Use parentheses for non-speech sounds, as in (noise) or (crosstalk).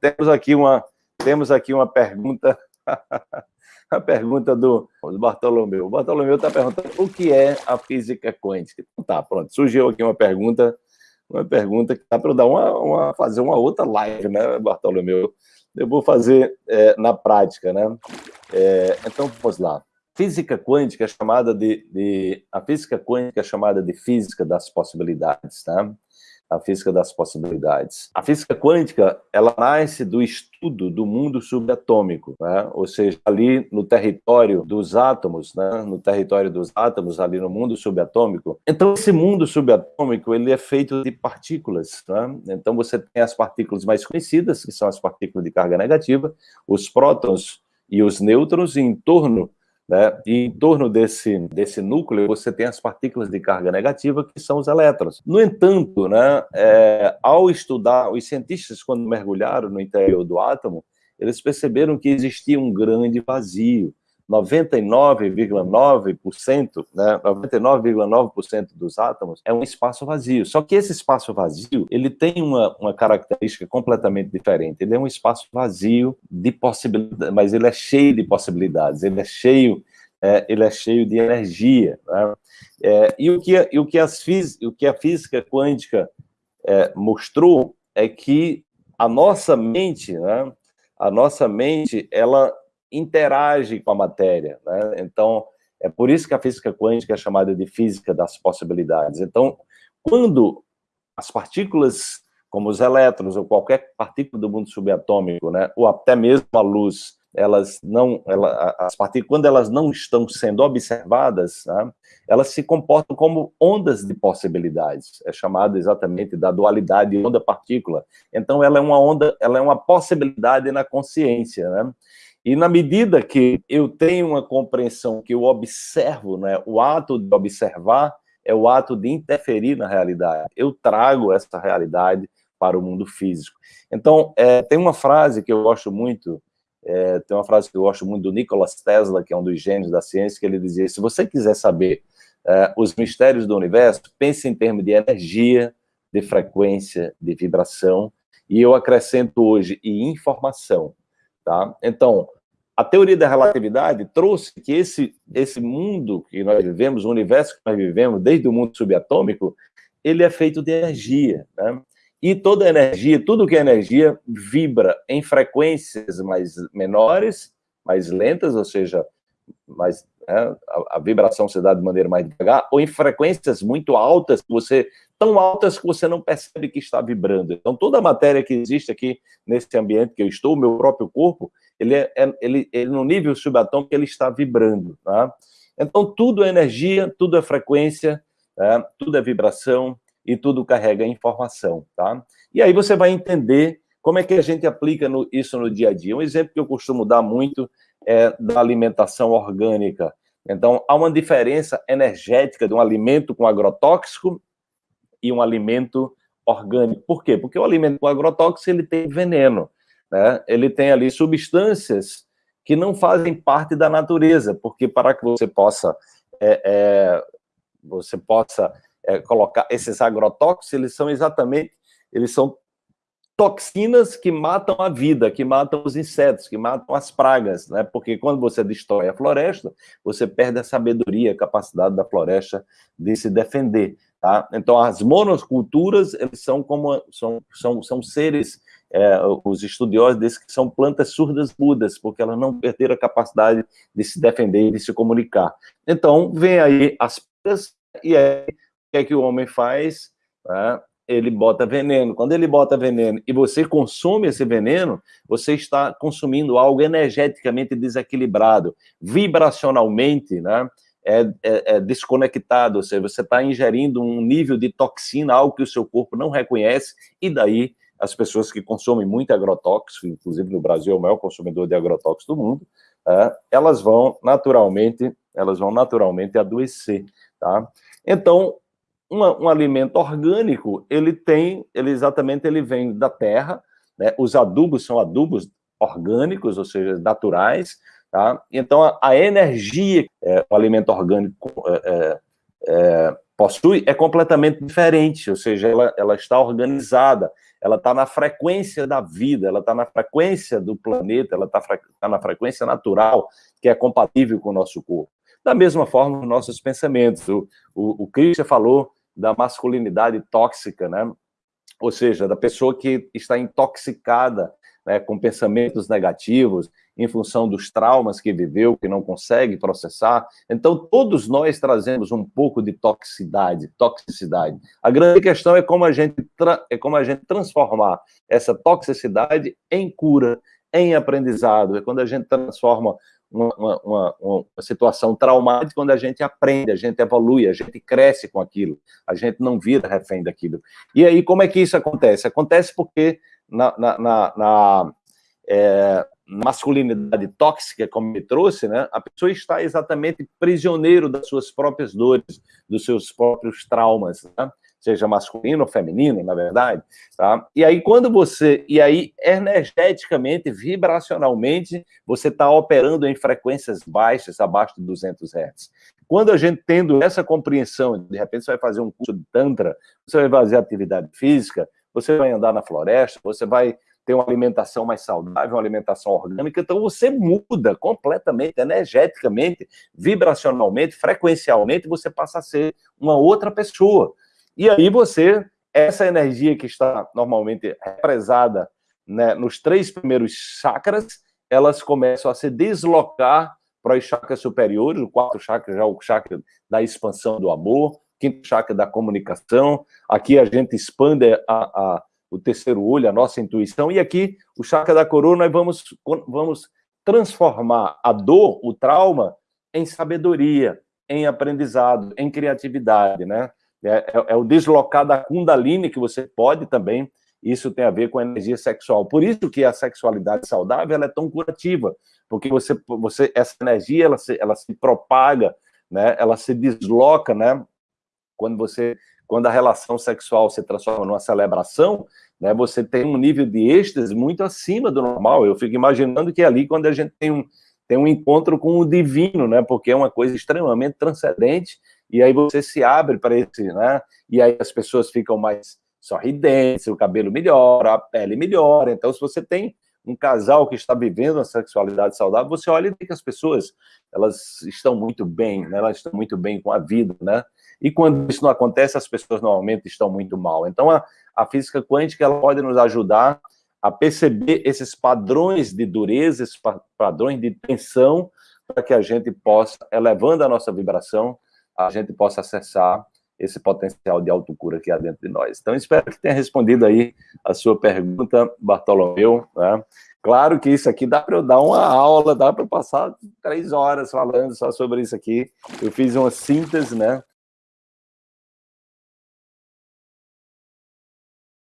temos aqui uma, temos aqui uma pergunta, (laughs) a pergunta do, Bartolomeu. O Bartolomeu está perguntando o que é a física quântica. Então, tá, pronto, surgiu aqui uma pergunta, uma pergunta que dá para dar uma, uma, fazer uma outra live, né, Bartolomeu? Eu vou fazer é, na prática, né? É, então, vamos lá. Física quântica é chamada de, de, a física quântica é chamada de física das possibilidades, tá? A física das possibilidades. A física quântica, ela nasce do estudo do mundo subatômico, né? ou seja, ali no território dos átomos, né? no território dos átomos, ali no mundo subatômico. Então, esse mundo subatômico, ele é feito de partículas. Né? Então, você tem as partículas mais conhecidas, que são as partículas de carga negativa, os prótons e os nêutrons, e em torno né? E em torno desse, desse núcleo, você tem as partículas de carga negativa, que são os elétrons. No entanto, né, é, ao estudar, os cientistas, quando mergulharam no interior do átomo, eles perceberam que existia um grande vazio. 99,9%, né, 99,9% dos átomos é um espaço vazio. Só que esse espaço vazio, ele tem uma, uma característica completamente diferente. Ele é um espaço vazio de possibilidades, mas ele é cheio de possibilidades, ele é cheio, é, ele é cheio de energia. Né? É, e o que, e o que, as o que a física quântica é, mostrou é que a nossa mente, né, a nossa mente, ela interage com a matéria. Né? Então, é por isso que a física quântica é chamada de física das possibilidades. Então, quando as partículas, como os elétrons ou qualquer partícula do mundo subatômico, né, ou até mesmo a luz, elas não, ela, as partículas, quando elas não estão sendo observadas, né, elas se comportam como ondas de possibilidades. É chamado exatamente da dualidade onda-partícula. Então, ela é uma onda, ela é uma possibilidade na consciência, né? E na medida que eu tenho uma compreensão que eu observo, né, o ato de observar é o ato de interferir na realidade. Eu trago essa realidade para o mundo físico. Então, é, tem uma frase que eu gosto muito, é, tem uma frase que eu gosto muito do Nikola Tesla, que é um dos gênios da ciência, que ele dizia, se você quiser saber é, os mistérios do universo, pense em termos de energia, de frequência, de vibração, e eu acrescento hoje, e informação. Tá? Então, a teoria da relatividade trouxe que esse, esse mundo que nós vivemos, o universo que nós vivemos, desde o mundo subatômico, ele é feito de energia, né? E toda energia, tudo que é energia, vibra em frequências mais menores, mais lentas, ou seja, mais, né, a, a, vibração se dá de maneira mais devagar, ou em frequências muito altas, você tão altas que você não percebe que está vibrando. Então, toda a matéria que existe aqui nesse ambiente que eu estou, o meu próprio corpo, ele, é, é, ele, ele no nível subatômico ele está vibrando, tá? Então, tudo é energia, tudo é frequência, tá? tudo é vibração e tudo carrega informação, tá? E aí você vai entender como é que a gente aplica no, isso no dia a dia. Um exemplo que eu costumo dar muito é da alimentação orgânica. Então, há uma diferença energética de um alimento com agrotóxico e um alimento orgânico. Por quê? Porque o alimento com agrotóxico ele tem veneno né, ele tem ali substâncias que não fazem parte da natureza, porque para que você possa, é, é, você possa é, colocar esses agrotóxicos, eles são exatamente, eles são toxinas que matam a vida, que matam os insetos, que matam as pragas, né? Porque quando você destrói a floresta, você perde a sabedoria, a capacidade da floresta de se defender, tá? Então, as monoculturas, eles são como são, são, são seres é, os estudiosos dizem que são plantas surdas mudas, porque elas não perderam a capacidade de se defender e de se comunicar. Então, vem aí as plantas, e aí, o que é que o homem faz? É, ele bota veneno. Quando ele bota veneno e você consome esse veneno, você está consumindo algo energeticamente desequilibrado, vibracionalmente, né? É, é, é, desconectado, ou seja, você está ingerindo um nível de toxina, algo que o seu corpo não reconhece, e daí as pessoas que consomem muito agrotóxico, inclusive no Brasil é o maior consumidor de agrotóxicos do mundo, é, elas vão naturalmente, elas vão naturalmente adoecer, tá? Então, uma, um alimento orgânico, ele tem, ele exatamente, ele vem da terra, né? Os adubos são adubos orgânicos, ou seja, naturais, tá? Então, a, a energia que é, o alimento orgânico é, é, é possui é completamente diferente, ou seja, ela, ela está organizada, ela está na frequência da vida, ela está na frequência do planeta, ela está tá na frequência natural, que é compatível com o nosso corpo. Da mesma forma, os nossos pensamentos. O, o, o Christian falou da masculinidade tóxica, né? Ou seja, da pessoa que está intoxicada né, com pensamentos negativos, em função dos traumas que viveu, que não consegue processar. Então, todos nós trazemos um pouco de toxicidade, toxicidade. A grande questão é como a gente, é como a gente transformar essa toxicidade em cura, em aprendizado. É quando a gente transforma uma, uma, uma, situação traumática, quando a gente aprende, a gente evolui, a gente cresce com aquilo, a gente não vira refém daquilo. E aí, como é que isso acontece? Acontece porque na, na, na, na é, masculinidade tóxica, como me trouxe, né, a pessoa está exatamente prisioneiro das suas próprias dores, dos seus próprios traumas, né? Seja masculino ou feminino, na verdade, tá? E aí quando você, e aí energeticamente, vibracionalmente, você está operando em frequências baixas, abaixo de 200 Hz. Quando a gente tendo essa compreensão, de repente você vai fazer um curso de tantra, você vai fazer atividade física, você vai andar na floresta, você vai ter uma alimentação mais saudável, uma alimentação orgânica, então você muda completamente, energeticamente, vibracionalmente, frequencialmente, você passa a ser uma outra pessoa. E aí você, essa energia que está normalmente represada né, nos três primeiros chakras, elas começam a se deslocar para os chakras superiores, o quarto chakra já é o chakra da expansão do amor, quinto chakra da comunicação, aqui a gente expande a, a o terceiro olho, a nossa intuição, e aqui, o chakra da coroa, nós vamos, vamos transformar a dor, o trauma, em sabedoria, em aprendizado, em criatividade, né? É, é, é, o deslocar da kundalini que você pode também, isso tem a ver com a energia sexual. Por isso que a sexualidade saudável é tão curativa, porque você, você essa energia ela se, ela se propaga, né? ela se desloca, né? quando você quando a relação sexual se transforma numa celebração, né, você tem um nível de êxtase muito acima do normal. Eu fico imaginando que ali, quando a gente tem um, tem um encontro com o divino, né, porque é uma coisa extremamente transcendente, e aí você se abre para esse, né, e aí as pessoas ficam mais sorridentes, o cabelo melhora, a pele melhora. Então, se você tem um casal que está vivendo uma sexualidade saudável, você olha e vê que as pessoas, elas estão muito bem, né, elas estão muito bem com a vida, né, e quando isso não acontece, as pessoas normalmente estão muito mal. Então, a, a física quântica ela pode nos ajudar a perceber esses padrões de dureza, esses padrões de tensão, para que a gente possa, elevando a nossa vibração, a gente possa acessar esse potencial de autocura que há dentro de nós. Então, espero que tenha respondido aí a sua pergunta, Bartolomeu. Né? Claro que isso aqui dá para eu dar uma aula, dá para passar três horas falando só sobre isso aqui. Eu fiz uma síntese, né?